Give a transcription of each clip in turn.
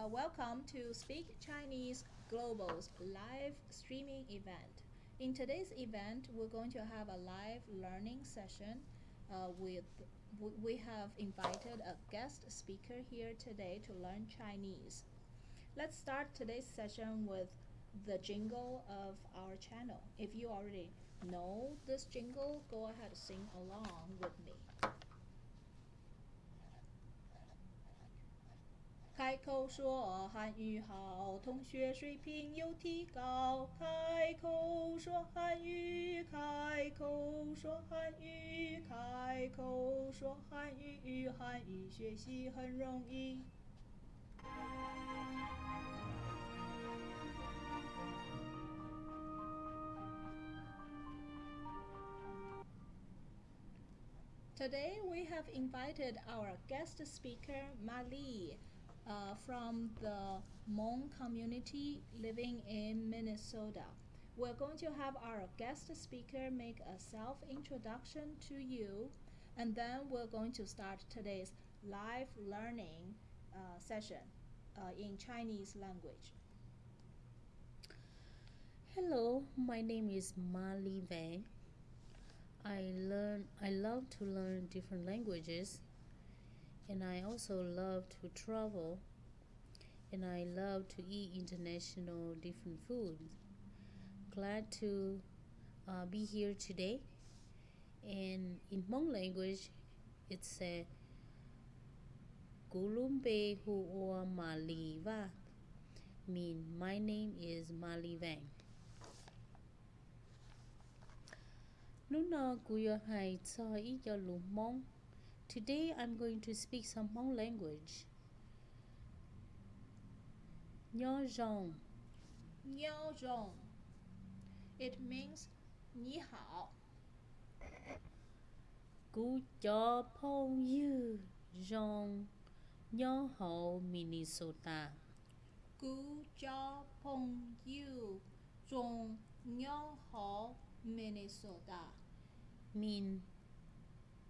Uh, welcome to Speak Chinese Global's live streaming event. In today's event, we're going to have a live learning session uh, with we have invited a guest speaker here today to learn Chinese. Let's start today's session with the jingle of our channel. If you already know this jingle, go ahead and sing along with me. 开口说汉语好，同学水平有提高。开口说汉语，开口说汉语，开口说汉语，汉语学习很容易。Today we have invited our guest speaker Mali uh, from the Hmong community living in Minnesota. We're going to have our guest speaker make a self-introduction to you and then we're going to start today's live learning uh, session uh, in Chinese language. Hello, my name is Mali Wang. I learn I love to learn different languages and I also love to travel and I love to eat international different foods. Glad to uh, be here today. And in Hmong language, it's a Gulumbe Huo Maliva. Mean my name is Mali Wang. Nuna Guyo Hai Tsa Iya Lumong. Today I'm going to speak some Hmong language. Nyo zhong. Niao zhong. It means 你好。Gu cho pong yu zhong. Nyo ho Minnesota. Gu Jia Peng Yu Zhong Niao Hao Minnesota. Mean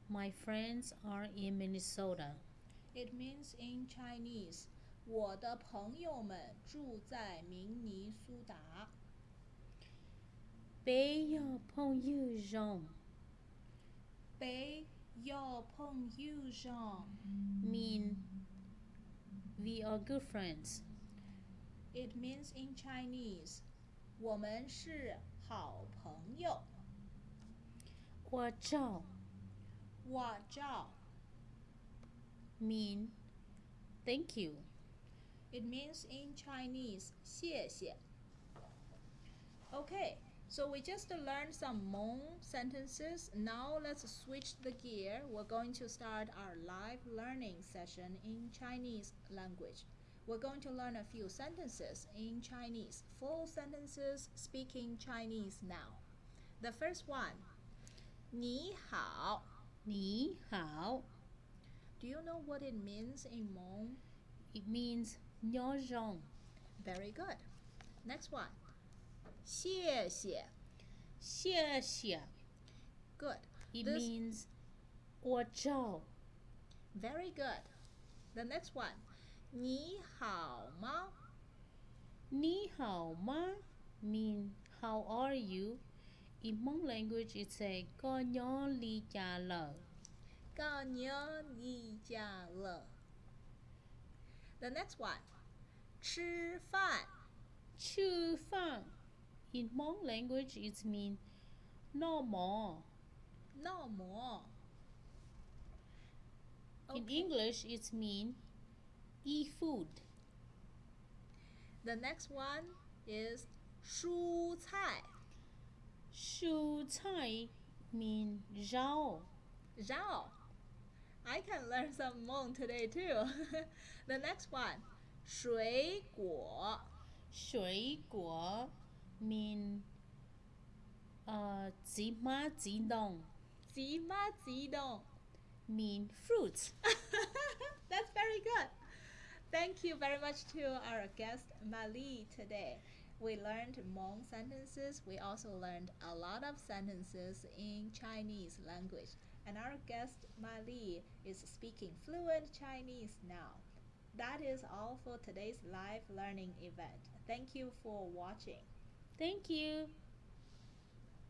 my friends are in Minnesota. It means in Chinese, 我的朋友们住在明尼苏达。 Bei yo pong yu zhong. 北要碰 you 上 Mean we are good friends. It means in Chinese, 我们是好朋友。 Wa zhao 我照 mean thank you. It means in Chinese, 谢谢. Okay, so we just learned some Hmong sentences. Now let's switch the gear. We're going to start our live learning session in Chinese language. We're going to learn a few sentences in Chinese, full sentences speaking Chinese now. The first one, 你好. Ni hao. Do you know what it means in Hmong? It means Nyo zhong. Very good. Next one. Xie Good. It this means Wo zhao. Very good. The next one. Ni hao ma. Ni hao ma mean how are you? In Hmong language, it's a ko nyo li cha lo. 告牛你家了. The next one. 吃饭. Chu fan. In Hmong language, it mean no more. No more. In Okay. English, it mean eat food. The next one is 蔬菜. Shu Tai mean Zhao. Zhao. I can learn some Hmong today too. the next one, Shui Guo. Shui Guo mean uh, Zi Ma Zi Dong. Zi Ma Zi Dong mean fruits. That's very good. Thank you very much to our guest Mali today. We learned Hmong sentences. We also learned a lot of sentences in Chinese language. And our guest Mali is speaking fluent Chinese now. that is all for today's live learning event. Thank you for watching. Thank you.